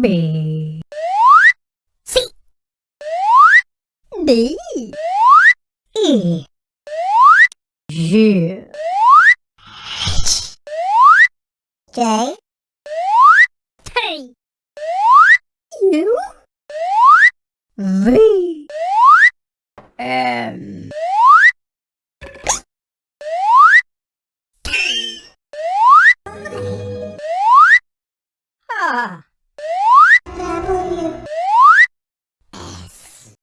B. C. D. E. G H J. T U. V. M. T. Ah